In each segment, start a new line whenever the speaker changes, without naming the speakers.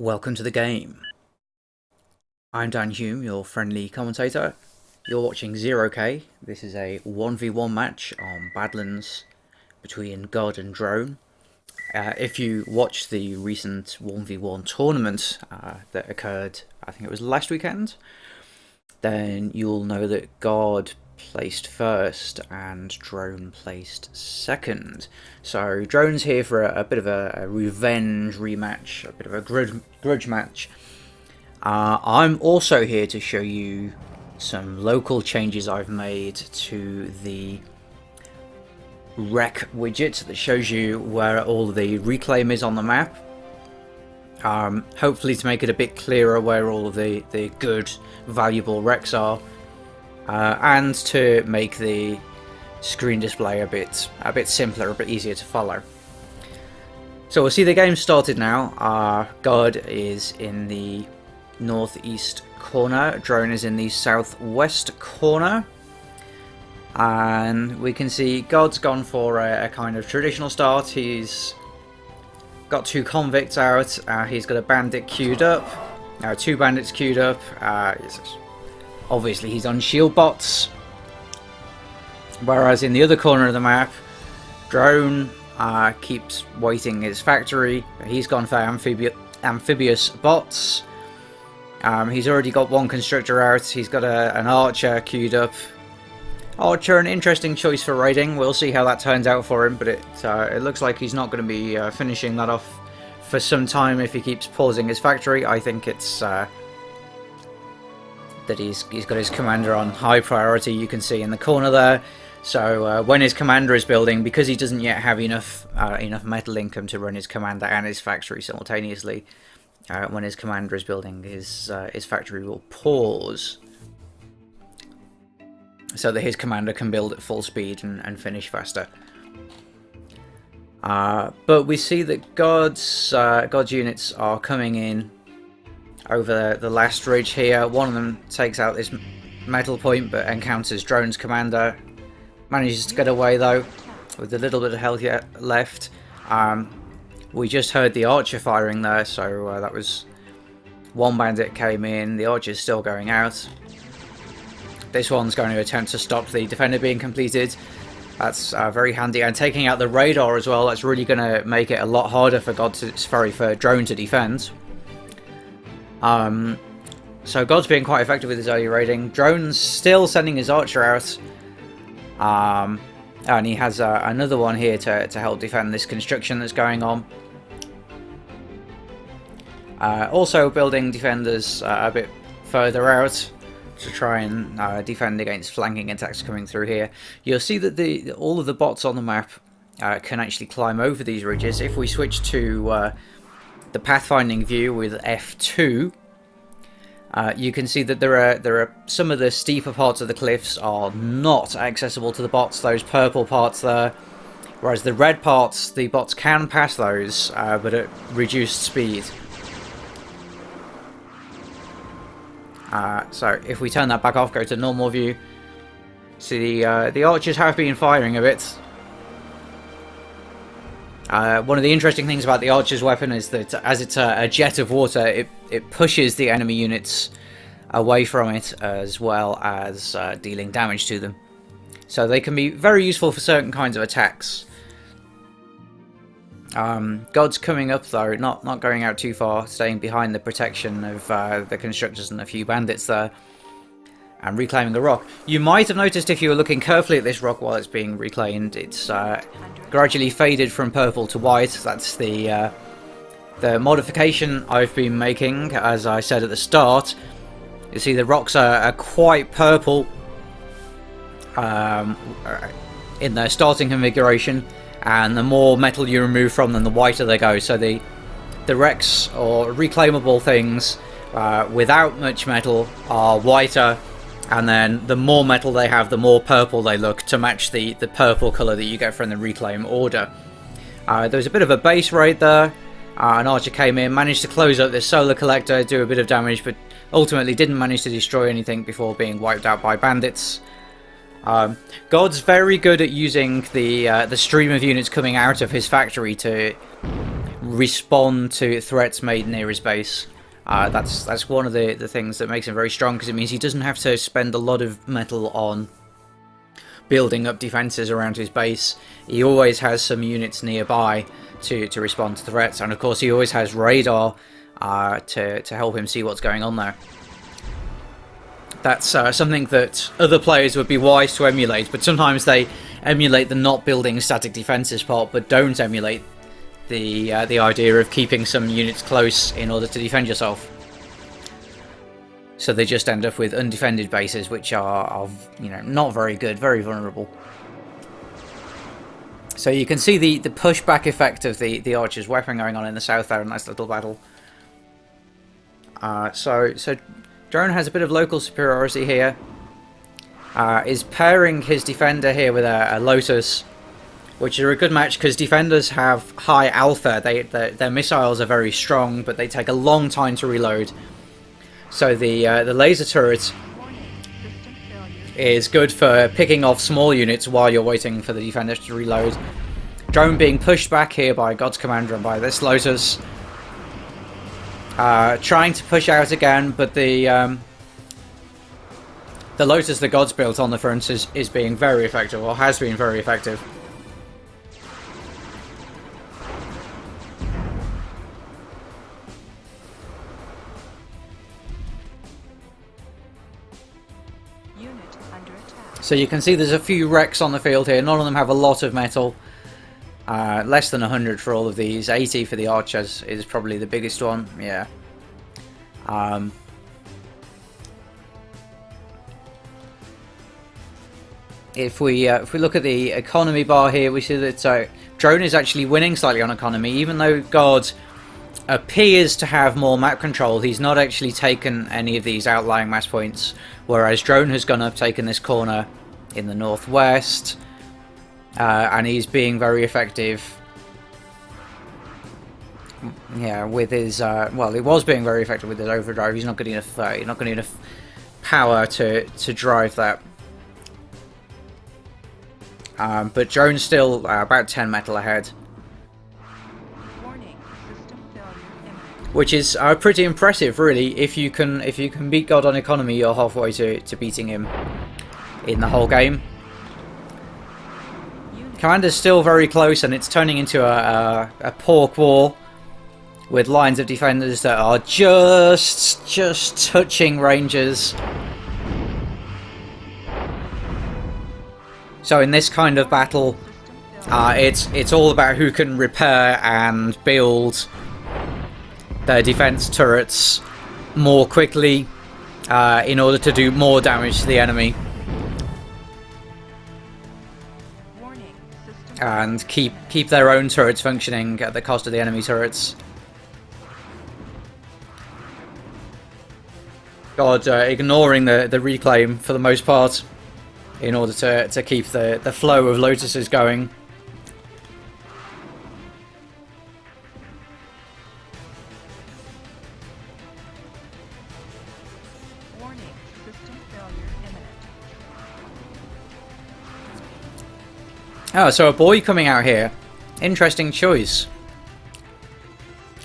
Welcome to the game. I'm Dan Hume, your friendly commentator. You're watching Zero K. This is a 1v1 match on Badlands between God and Drone. Uh, if you watched the recent 1v1 tournament uh, that occurred, I think it was last weekend, then you'll know that God placed first and Drone placed second. So Drone's here for a, a bit of a, a, revenge rematch, a bit of a grudge, grudge match. Uh, I'm also here to show you some local changes I've made to the rec widget that shows you where all the reclaim is on the map. Um, hopefully to make it a bit clearer where all of the, the good, valuable wrecks are uh, and to make the screen display a bit a bit simpler, a bit easier to follow. So we'll see the game started now. Our God is in the northeast corner, drone is in the southwest corner. And we can see God's gone for a, a kind of traditional start. He's got two convicts out. Uh, he's got a bandit queued up. Uh, two bandits queued up. Uh, Obviously he's on shield bots. Whereas in the other corner of the map, Drone uh, keeps waiting his factory. He's gone for amphibi amphibious bots. Um, he's already got one constructor out. He's got a, an archer queued up. Archer, an interesting choice for raiding. We'll see how that turns out for him, but it uh, it looks like he's not going to be uh, finishing that off for some time if he keeps pausing his factory. I think it's uh, that he's, he's got his commander on high priority, you can see in the corner there. So uh, when his commander is building, because he doesn't yet have enough uh, enough metal income to run his commander and his factory simultaneously, uh, when his commander is building, his uh, his factory will pause, so that his commander can build at full speed and, and finish faster. Uh, but we see that God's uh, God's units are coming in over the last ridge here. One of them takes out this metal point but encounters Drone's commander. Manages to get away though with a little bit of health yet left. Um, we just heard the archer firing there so uh, that was one bandit came in. The archer's still going out. This one's going to attempt to stop the defender being completed. That's uh, very handy. And taking out the radar as well, that's really going to make it a lot harder for God to, sorry, for Drone to defend. Um, so God's being quite effective with his early raiding. Drone's still sending his archer out. Um, and he has uh, another one here to, to help defend this construction that's going on. Uh, also building defenders uh, a bit further out to try and uh, defend against flanking attacks coming through here. You'll see that the all of the bots on the map uh, can actually climb over these ridges. If we switch to uh, the pathfinding view with F2, uh, you can see that there are there are some of the steeper parts of the cliffs are not accessible to the bots. Those purple parts there, whereas the red parts, the bots can pass those, uh, but at reduced speed. Uh, so if we turn that back off, go to normal view, see the uh, the archers have been firing a bit. Uh, one of the interesting things about the archer's weapon is that as it's a, a, jet of water, it, it pushes the enemy units away from it as well as uh, dealing damage to them. So they can be very useful for certain kinds of attacks. Um, God's coming up though, not, not going out too far, staying behind the protection of uh, the constructors and a few bandits there and reclaiming a rock. You might have noticed if you were looking carefully at this rock while it's being reclaimed, it's uh, gradually faded from purple to white. That's the uh, the modification I've been making, as I said at the start. You see the rocks are, are quite purple um, in their starting configuration, and the more metal you remove from them, the whiter they go. So the the wrecks or reclaimable things uh, without much metal are whiter and then the more metal they have, the more purple they look to match the, the purple colour that you get from the Reclaim order. Uh, there was a bit of a base raid there. Uh, an archer came in, managed to close up this solar collector, do a bit of damage, but ultimately didn't manage to destroy anything before being wiped out by bandits. Um, God's very good at using the uh, the stream of units coming out of his factory to respond to threats made near his base. Uh, that's that's one of the, the things that makes him very strong because it means he doesn't have to spend a lot of metal on building up defenses around his base. He always has some units nearby to, to respond to threats, and of course he always has radar uh, to, to help him see what's going on there. That's uh, something that other players would be wise to emulate, but sometimes they emulate the not building static defenses part, but don't emulate the uh, the idea of keeping some units close in order to defend yourself. So they just end up with undefended bases, which are, are you know not very good, very vulnerable. So you can see the the pushback effect of the the archer's weapon going on in the south there, a nice little battle. Uh, so so drone has a bit of local superiority here. Uh, is pairing his defender here with a, a lotus which are a good match because defenders have high alpha. They their, their, missiles are very strong, but they take a long time to reload. So the uh, the laser turret is good for picking off small units while you're waiting for the defenders to reload. Drone being pushed back here by God's Commander and by this Lotus. Uh, trying to push out again, but the um, the Lotus the Gods built on the front is, is being very effective, or has been very effective. So you can see there's a few wrecks on the field here. None of them have a lot of metal. Uh, less than 100 for all of these. 80 for the archers is probably the biggest one. Yeah. Um, if we uh, if we look at the economy bar here, we see that uh, drone is actually winning slightly on economy, even though God appears to have more map control. He's not actually taken any of these outlying mass points, whereas drone has gone up, taken this corner, in the northwest. Uh, and he's being very effective. Yeah, with his uh, well, he was being very effective with his overdrive. He's not getting enough. Uh, he's not getting enough power to to drive that. Um, but Drone's still uh, about 10 metal ahead. Which is uh, pretty impressive, really. If you can if you can beat God on economy, you're halfway to, to beating him in the whole game. Commander's still very close and it's turning into a, a, a pork war with lines of defenders that are just, just touching Rangers. So in this kind of battle, uh, it's it's all about who can repair and build their defense turrets more quickly uh, in order to do more damage to the enemy. and keep keep their own turrets functioning at the cost of the enemy turrets. God, uh, ignoring the, the reclaim for the most part in order to, to keep the, the flow of lotuses going. Oh, so a boy coming out here. Interesting choice.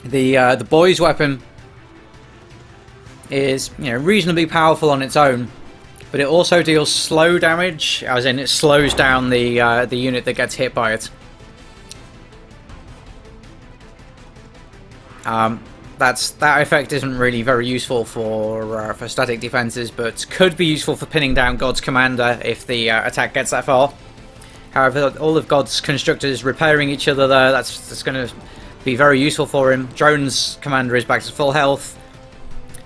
The uh, the boy's weapon is you know reasonably powerful on its own, but it also deals slow damage, as in it slows down the uh, the unit that gets hit by it. Um, that's that effect isn't really very useful for uh, for static defenses, but could be useful for pinning down God's commander if the uh, attack gets that far. However, all of God's constructors repairing each other there, that's, that's going to be very useful for him. Drone's commander is back to full health,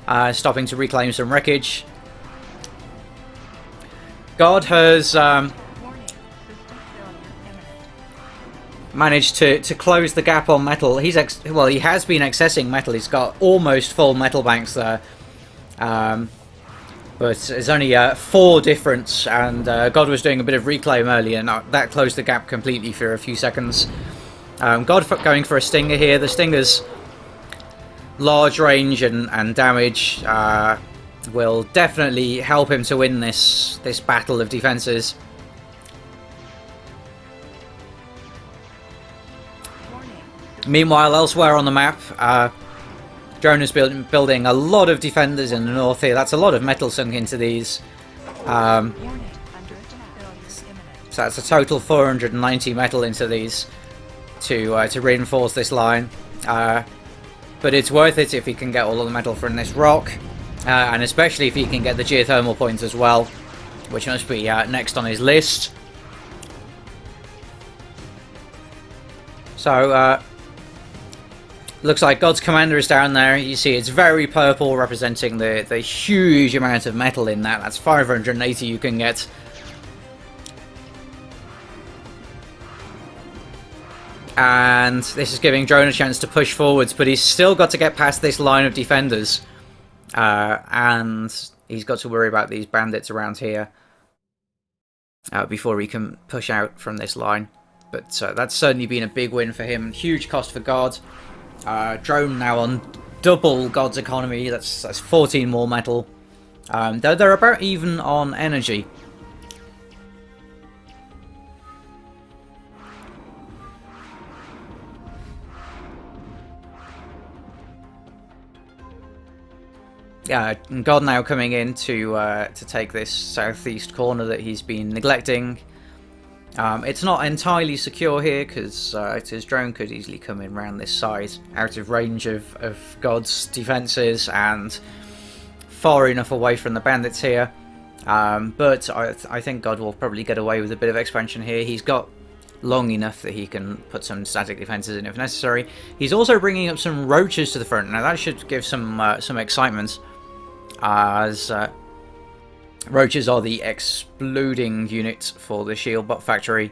uh, stopping to reclaim some wreckage. God has um, managed to, to close the gap on metal. He's ex well, he has been accessing metal. He's got almost full metal banks there. Um, but there's only uh, four difference, and uh, God was doing a bit of reclaim earlier, and that closed the gap completely for a few seconds. Um, God going for a Stinger here. The Stinger's large range and, and damage uh, will definitely help him to win this, this battle of defences. Meanwhile, elsewhere on the map, uh, is build building a lot of defenders in the north here. That's a lot of metal sunk into these. Um, so that's a total 490 metal into these to uh, to reinforce this line. Uh, but it's worth it if you can get all of the metal from this rock, uh, and especially if you can get the geothermal points as well, which must be uh, next on his list. So, uh, looks like God's Commander is down there. You see it's very purple, representing the, the huge amount of metal in that. That's 580 you can get. And this is giving Drone a chance to push forwards, but he's still got to get past this line of defenders. Uh, and he's got to worry about these bandits around here uh, before he can push out from this line. But uh, that's certainly been a big win for him. Huge cost for God. Uh, drone now on double God's economy. That's that's 14 more metal. Um, they're, they're about even on energy. Yeah, God now coming in to uh, to take this southeast corner that he's been neglecting. Um, it's not entirely secure here because uh, his drone could easily come in around this side, out of range of, of God's defences and far enough away from the bandits here. Um, but I, I think God will probably get away with a bit of expansion here. He's got long enough that he can put some static defences in if necessary. He's also bringing up some roaches to the front. Now that should give some uh, some excitement as uh, roaches are the exploding units for the shield bot factory.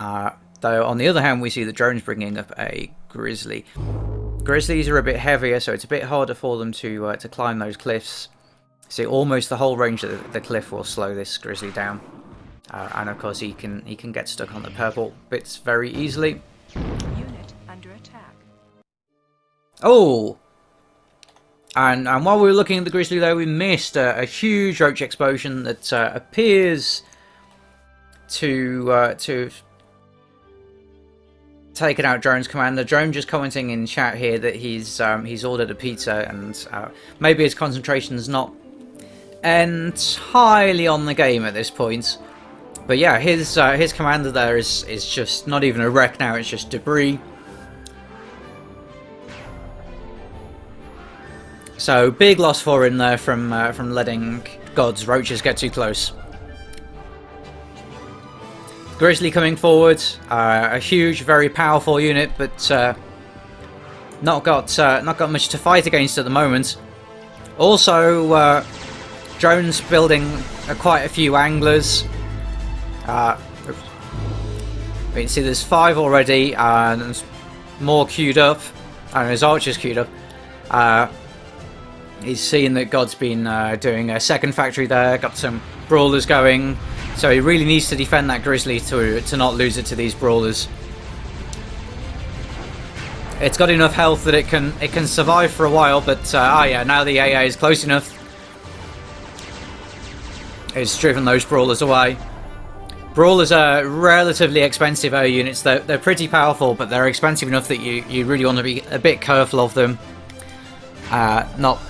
Uh, though on the other hand, we see the drones bringing up a grizzly. Grizzlies are a bit heavier, so it's a bit harder for them to uh, to climb those cliffs. See, almost the whole range of the cliff will slow this grizzly down, uh, and of course he can he can get stuck on the purple bits very easily. Unit under attack. Oh, and, and while we were looking at the Grizzly though, we missed a, a huge roach explosion that uh, appears to uh, to taken out Drone's commander. Drone just commenting in chat here that he's um, he's ordered a pizza and uh, maybe his concentration's not entirely on the game at this point. But yeah, his uh, his commander there is is just not even a wreck now; it's just debris. So big loss for him there from uh, from letting God's roaches get too close. Grizzly coming forward, uh, a huge, very powerful unit, but uh, not got uh, not got much to fight against at the moment. Also, uh, drones building quite a few anglers. Uh, we can see there's five already, and more queued up. And there's archers queued up. He's seen that God's been uh, doing a second factory there, got some brawlers going, so he really needs to defend that Grizzly to, to not lose it to these brawlers. It's got enough health that it can it can survive for a while, but uh, oh yeah, now the AA is close enough. It's driven those brawlers away. Brawlers are relatively expensive air units. They're, they're pretty powerful, but they're expensive enough that you, you really want to be a bit careful of them. Uh, not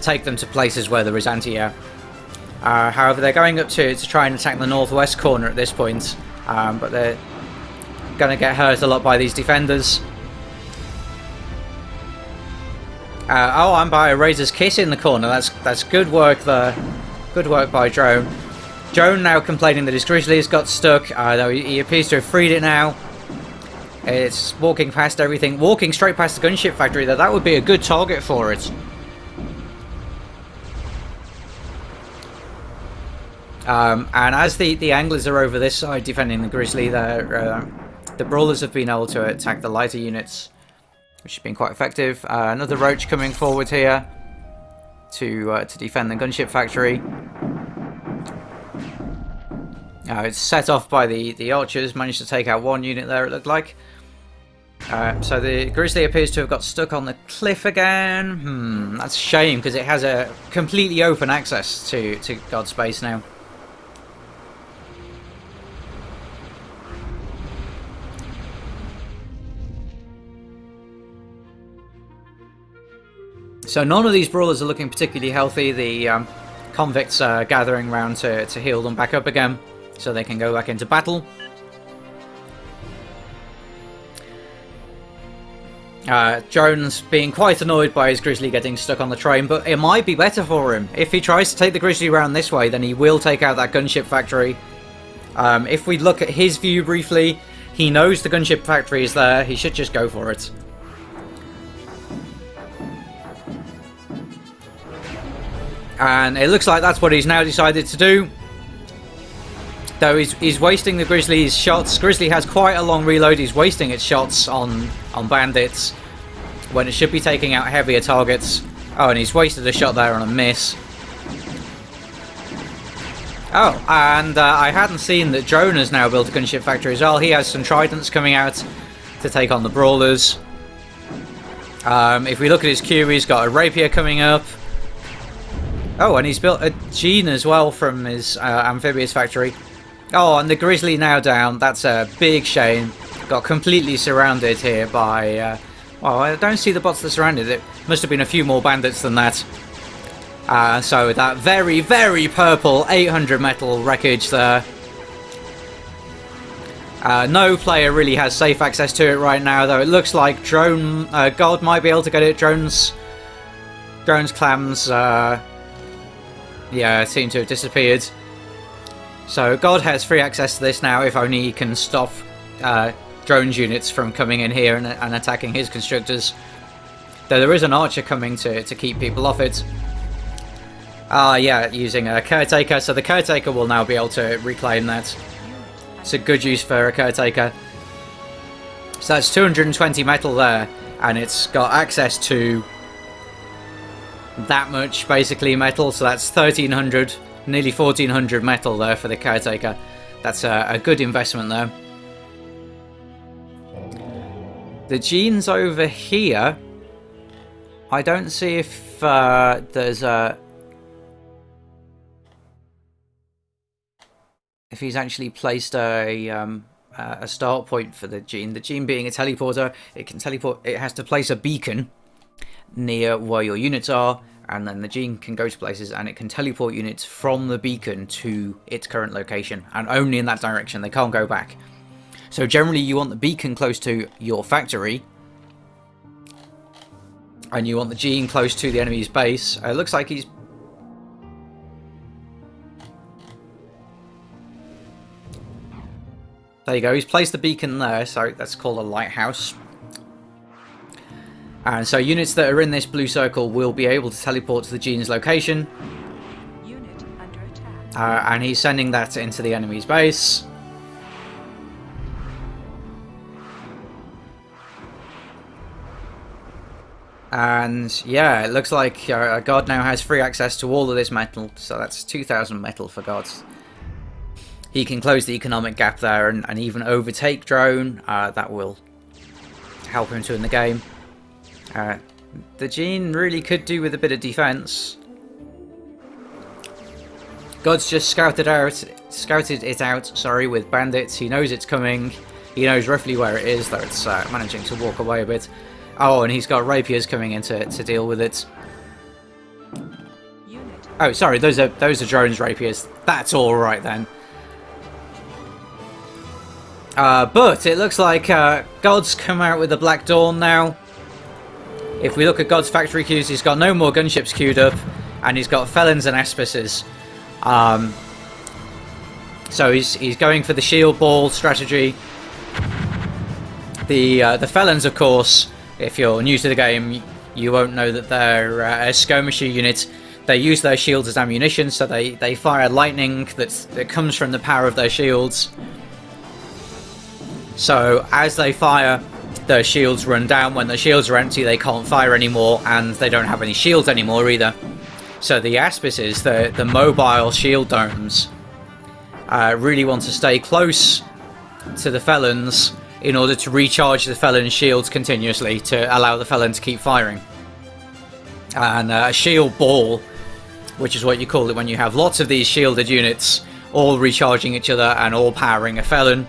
take them to places where there is anti-air. Uh, however, they're going up to, to try and attack the northwest corner at this point, um, but they're going to get hurt a lot by these defenders. Uh, oh, I'm by a Razor's Kiss in the corner. That's that's good work there. Good work by Drone. Drone now complaining that his Grizzly has got stuck, uh, though he, appears to have freed it now. It's walking past everything, walking straight past the gunship factory, though that would be a good target for it. Um, and as the, the anglers are over this side defending the Grizzly, uh, the Brawlers have been able to attack the lighter units, which has been quite effective. Uh, another Roach coming forward here to uh, to defend the gunship factory. Uh, it's set off by the, the archers, managed to take out one unit there it looked like. Uh, so the Grizzly appears to have got stuck on the cliff again. Hmm, that's a shame because it has a completely open access to, to God's base now. So none of these brawlers are looking particularly healthy. The um, convicts are gathering around to, to heal them back up again so they can go back into battle. Uh, Jones being quite annoyed by his Grizzly getting stuck on the train, but it might be better for him. If he tries to take the Grizzly around this way, then he will take out that gunship factory. Um, if we look at his view briefly, he knows the gunship factory is there. He should just go for it. And it looks like that's what he's now decided to do. Though he's, he's wasting the Grizzly's shots. Grizzly has quite a long reload. He's wasting its shots on, on bandits when it should be taking out heavier targets. Oh, and he's wasted a shot there on a miss. Oh, and uh, I hadn't seen that Drone has now built a gunship factory as well. He has some tridents coming out to take on the brawlers. Um, if we look at his queue, he's got a rapier coming up. Oh, and he's built a Gene as well from his uh, amphibious factory. Oh, and the Grizzly now down. That's a big shame. Got completely surrounded here by... Uh, well, I don't see the bots that surrounded it. Must have been a few more bandits than that. Uh, so that very, very purple 800 metal wreckage there. Uh, no player really has safe access to it right now, though it looks like Drone uh, God might be able to get it. Drones, Drones clams, uh, yeah, seem to have disappeared. So God has free access to this now if only he can stop uh, drones units from coming in here and, and, attacking his constructors. Though there is an archer coming to, to keep people off it. Ah, uh, yeah, using a caretaker, so the caretaker will now be able to reclaim that. It's a good use for a caretaker. So that's 220 metal there, and it's got access to that much, basically, metal, so that's 1300 Nearly 1400 metal there for the caretaker. That's a, a good investment there. The genes over here. I don't see if uh, there's a... If he's actually placed a um, a start point for the gene. The gene being a teleporter, it can teleport. It has to place a beacon near where your units are, and then the gene can go to places and it can teleport units from the beacon to its current location and only in that direction. They can't go back. So generally you want the beacon close to your factory and you want the gene close to the enemy's base. It looks like he's there you go. He's placed the beacon there. So that's called a lighthouse and so units that are in this blue circle will be able to teleport to the gene's location. Uh, and he's sending that into the enemy's base. And yeah, it looks like uh, God now has free access to all of this metal, so that's 2,000 metal for Gods. He can close the economic gap there and, and even overtake Drone. Uh, that will help him to win the game. Uh, the Gene really could do with a bit of defense. God's just scouted out, scouted it out, sorry, with bandits. He knows it's coming. He knows roughly where it is, though it's uh, managing to walk away a bit. Oh, and he's got rapiers coming in to, to deal with it. Oh, sorry, those are those are drones rapiers. That's all right then. Uh, but it looks like uh, God's come out with the Black Dawn now. If we look at God's factory queues, he's got no more gunships queued up, and he's got felons and aspices. Um, so he's he's going for the shield ball strategy. The uh, the felons, of course, if you're new to the game, you won't know that they're uh, a skirmisher unit. They use their shields as ammunition, so they, they fire lightning that's, that comes from the power of their shields. So as they fire, the shields run down. When the shields are empty, they can't fire anymore, and they don't have any shields anymore either. So the Aspices, the, the mobile shield domes, uh, really want to stay close to the Felons in order to recharge the Felon's shields continuously to allow the Felon to keep firing. And uh, a shield ball, which is what you call it when you have lots of these shielded units all recharging each other and all powering a Felon,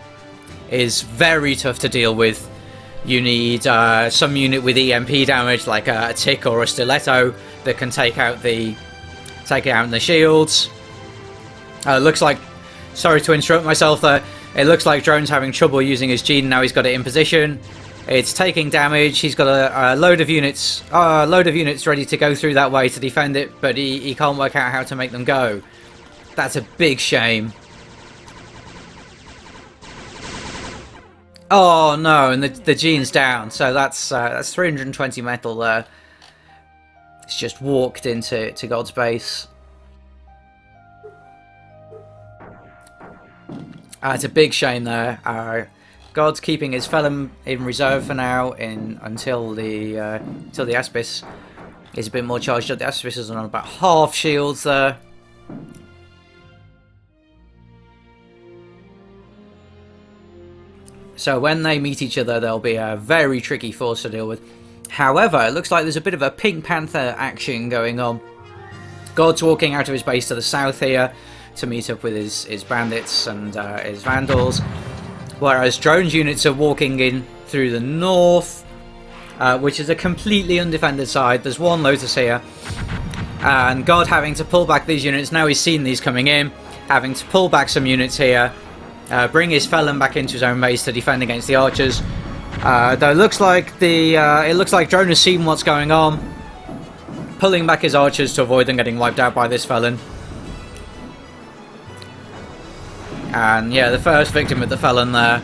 is very tough to deal with You need uh, some unit with EMP damage, like a, a tick or a stiletto, that can take out the take out the shields. Uh, looks like, sorry to interrupt myself there. It looks like Drone's having trouble using his gene. Now he's got it in position. It's taking damage. He's got a, a load of units, a load of units ready to go through that way to defend it, but he, he can't work out how to make them go. That's a big shame. Oh no, and the the gene's down. So that's uh, that's 320 metal there. It's just walked into to God's base. Uh, it's a big shame there. Uh, God's keeping his felon in reserve for now, in until the uh, until the Aspis is a bit more charged up. The Aspis is on about half shields there. So when they meet each other, they'll be a very tricky force to deal with. However, it looks like there's a bit of a Pink Panther action going on. God's walking out of his base to the south here to meet up with his, his bandits and uh, his vandals. Whereas drone's units are walking in through the north, uh, which is a completely undefended side. There's one Lotus here. And God having to pull back these units. Now he's seen these coming in. Having to pull back some units here uh, bring his felon back into his own base to defend against the archers. Uh, though it looks like the uh, it looks like Drone has seen what's going on, pulling back his archers to avoid them getting wiped out by this felon. And yeah, the first victim of the felon there,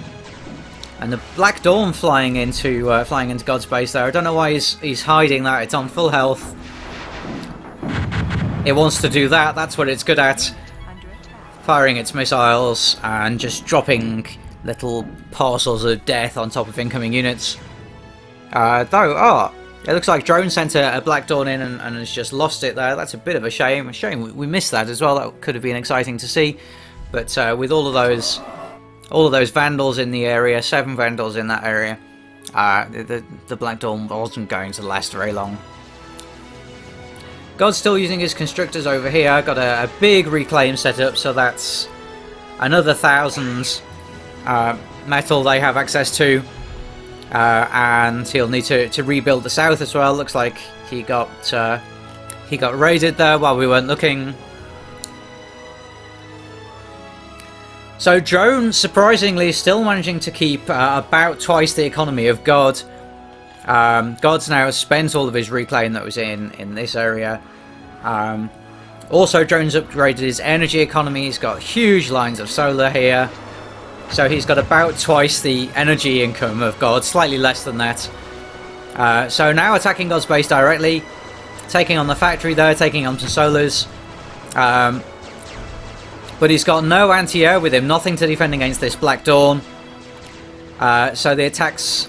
and the Black Dawn flying into uh, flying into God's base there. I don't know why he's he's hiding that. It's on full health. It wants to do that. That's what it's good at firing its missiles and just dropping little parcels of death on top of incoming units. Uh, though, oh, it looks like Drone sent a, a Black Dawn in and, and, has just lost it there. That's a bit of a shame. A shame we, we missed that as well. That could have been exciting to see. But uh, with all of those, all of those Vandals in the area, seven Vandals in that area, uh, the, the Black Dawn wasn't going to last very long. God's still using his constructors over here. I Got a, a big reclaim set up, so that's another thousand uh, metal they have access to. Uh, and he'll need to, to rebuild the south as well. Looks like he got uh, he got raided there while we weren't looking. So Drone, surprisingly, is still managing to keep uh, about twice the economy of God. Um, God's now spent all of his reclaim that was in, in this area. Um, also, Drone's upgraded his energy economy. He's got huge lines of solar here. So he's got about twice the energy income of God, slightly less than that. Uh, so now attacking God's base directly, taking on the factory there, taking on some solars. Um, but he's got no anti-air with him, nothing to defend against this Black Dawn. Uh, so the attacks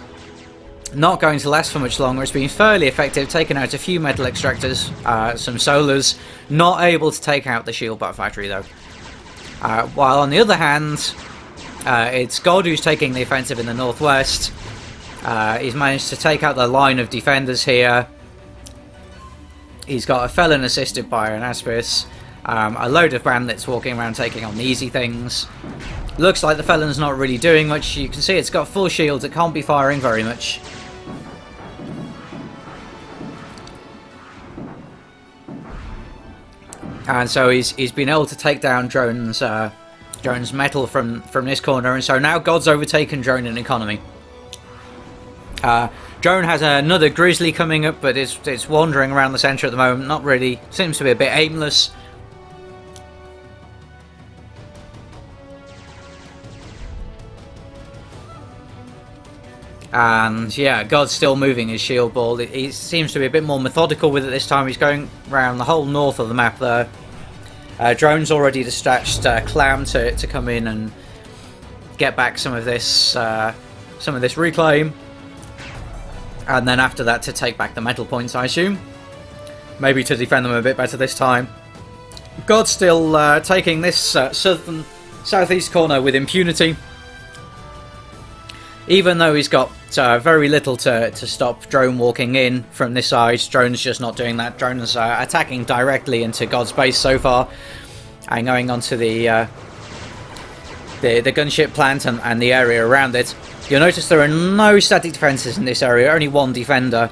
not going to last for much longer. It's been fairly effective, taking out a few metal extractors, uh, some solars, not able to take out the shield bot factory though. Uh, while on the other hand, uh, it's God who's taking the offensive in the northwest. Uh, he's managed to take out the line of defenders here. He's got a felon assisted by an Aspis. Um, a load of bandits walking around taking on the easy things. Looks like the felon's not really doing much. You can see it's got full shields. It can't be firing very much. And so he's he's been able to take down drones uh, drones metal from from this corner. And so now god's overtaken drone in economy. Uh, drone has another grizzly coming up but it's it's wandering around the center at the moment. Not really seems to be a bit aimless And yeah, God's still moving his shield ball. He seems to be a bit more methodical with it this time. He's going around the whole north of the map there. Uh, drone's already dispatched uh, Clam to, to come in and get back some of this uh, some of this reclaim. And then after that to take back the metal points, I assume. Maybe to defend them a bit better this time. God's still uh, taking this uh, southern southeast corner with impunity. Even though he's got uh, very little to, to stop Drone walking in from this side, Drone's just not doing that. Drone's uh, attacking directly into God's base so far. And going onto the, uh, the, the gunship plant and, and the area around it. You'll notice there are no static defences in this area, only one defender.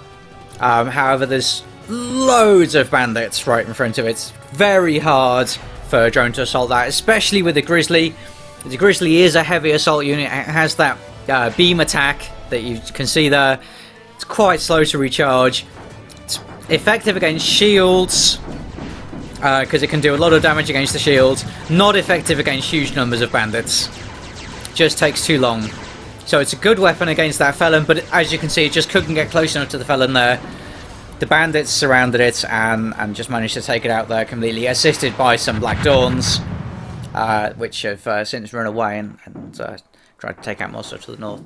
Um, however, there's loads of bandits right in front of it. It's very hard for a drone to assault that, especially with the Grizzly. The Grizzly is a heavy assault unit. It has that uh, beam attack that you can see there. It's quite slow to recharge. It's effective against shields because uh, it can do a lot of damage against the shields. Not effective against huge numbers of bandits. Just takes too long. So it's a good weapon against that felon, but as you can see, it just couldn't get close enough to the felon there. The bandits surrounded it and, and just managed to take it out there completely, assisted by some Black Dawns, uh, which have uh, since run away and, and uh, tried to take out more stuff to the north.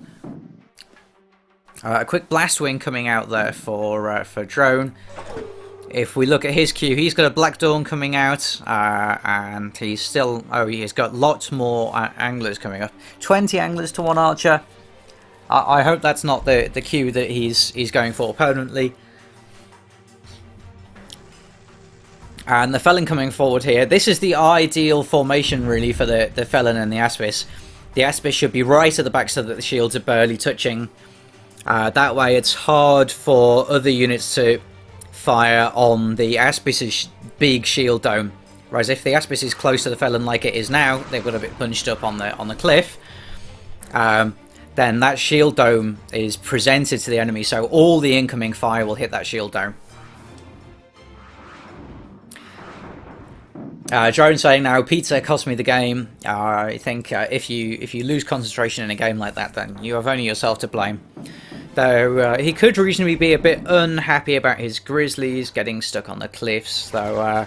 Uh, a quick blast wing coming out there for uh, for drone. If we look at his queue, he's got a Black Dawn coming out, uh, and he's still... Oh, he's got lots more uh, anglers coming up. 20 anglers to one archer. I, I hope that's not the, the queue that he's, he's going for permanently. And the Felon coming forward here. This is the ideal formation, really, for the, the Felon and the Aspis. The Aspis should be right at the back so that the shields are barely touching. Uh, that way it's hard for other units to fire on the Aspis' big shield dome. Whereas if the Aspis is close to the Felon like it is now, they've got a bit bunched up on the on the cliff, um, then that shield dome is presented to the enemy, so all the incoming fire will hit that shield dome. Uh, Drone saying now, pizza cost me the game. Uh, I think uh, if you if you lose concentration in a game like that, then you have only yourself to blame. Though uh, he could reasonably be a bit unhappy about his Grizzlies getting stuck on the cliffs. Though, uh,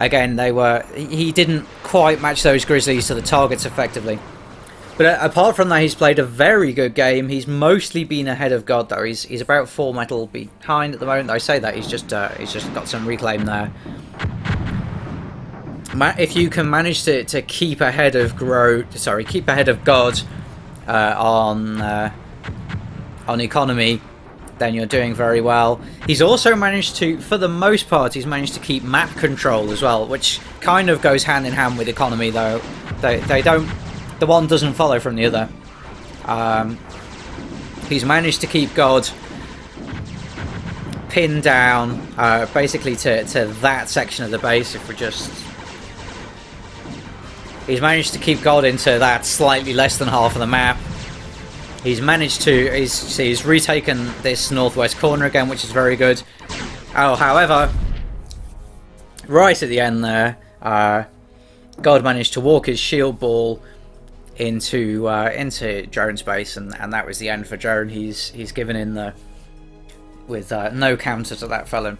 again, they were he didn't quite match those Grizzlies to the targets effectively. But uh, apart from that, he's played a very good game. He's mostly been ahead of God, though. He's he's about four metal behind at the moment. I say that he's just uh, he's just got some reclaim there. If you can manage to, to keep ahead of Grow, sorry, keep ahead of God uh, on uh, on economy, then you're doing very well. He's also managed to, for the most part, he's managed to keep map control as well, which kind of goes hand in hand with economy, though. They, they don't, the one doesn't follow from the other. Um, he's managed to keep God pinned down, uh, basically to, to that section of the base, if we're just... He's managed to keep God into that slightly less than half of the map. He's managed to, he's, he's retaken this northwest corner again, which is very good. Oh, however, right at the end there, uh, God managed to walk his shield ball into uh, into Drone's base, and, and that was the end for Drone. He's he's given in the with uh, no counter to that felon.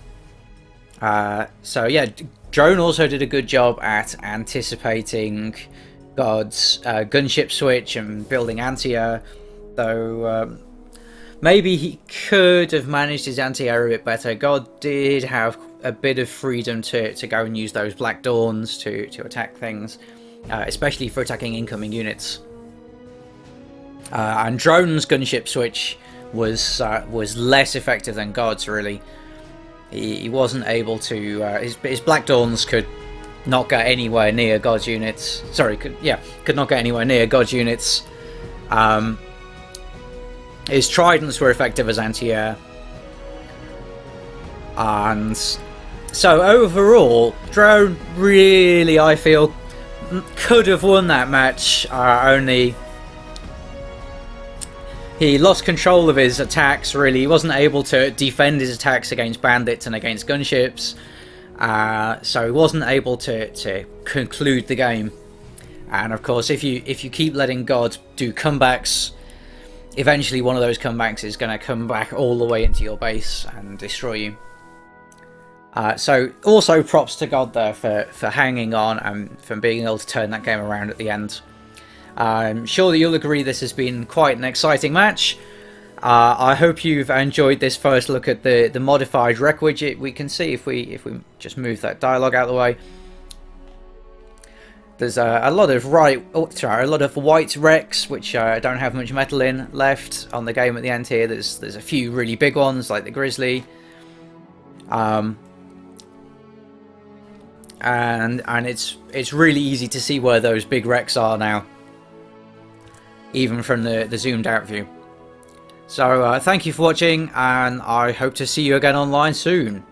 Uh, so yeah, Drone also did a good job at anticipating God's uh, gunship switch and building anti-air though um, maybe he could have managed his anti-air a bit better. God did have a bit of freedom to, to go and use those Black Dawns to, to attack things, uh, especially for attacking incoming units. Uh, and Drone's gunship switch was uh, was less effective than God's, really. He, he wasn't able to... Uh, his, his Black Dawns could not get anywhere near God's units. Sorry, could, yeah, could not get anywhere near God's units. Um, his tridents were effective as anti-air. And so overall, Drone really, I feel, could have won that match. Uh, only he lost control of his attacks, really. He wasn't able to defend his attacks against bandits and against gunships. Uh, so he wasn't able to, to conclude the game. And of course, if you if you keep letting God do comebacks eventually one of those comebacks is going to come back all the way into your base and destroy you. Uh, so also props to God there for, for hanging on and for being able to turn that game around at the end. I'm sure that you'll agree this has been quite an exciting match. Uh, I hope you've enjoyed this first look at the, the modified rec widget. We can see if we if we just move that dialogue out of the way. There's a, a lot of right, oh, sorry, a lot of white wrecks which uh, don't have much metal in left on the game at the end here. There's there's a few really big ones like the Grizzly, um, and and it's it's really easy to see where those big wrecks are now. even from the, the zoomed out view. So uh, thank you for watching and I hope to see you again online soon.